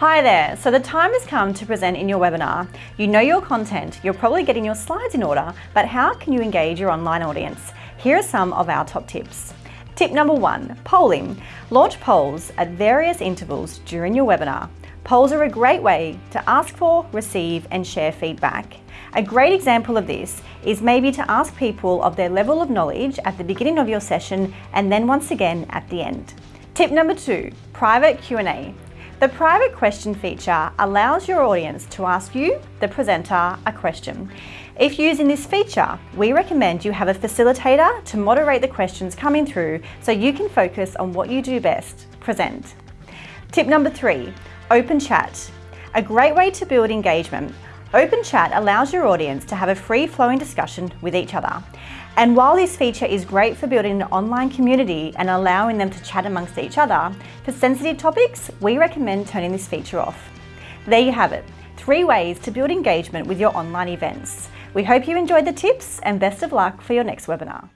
Hi there, so the time has come to present in your webinar. You know your content, you're probably getting your slides in order, but how can you engage your online audience? Here are some of our top tips. Tip number one, polling. Launch polls at various intervals during your webinar. Polls are a great way to ask for, receive and share feedback. A great example of this is maybe to ask people of their level of knowledge at the beginning of your session and then once again at the end. Tip number two, private Q&A. The private question feature allows your audience to ask you, the presenter, a question. If using this feature, we recommend you have a facilitator to moderate the questions coming through so you can focus on what you do best, present. Tip number three, open chat. A great way to build engagement. Open chat allows your audience to have a free-flowing discussion with each other. And while this feature is great for building an online community and allowing them to chat amongst each other, for sensitive topics, we recommend turning this feature off. There you have it, three ways to build engagement with your online events. We hope you enjoyed the tips and best of luck for your next webinar.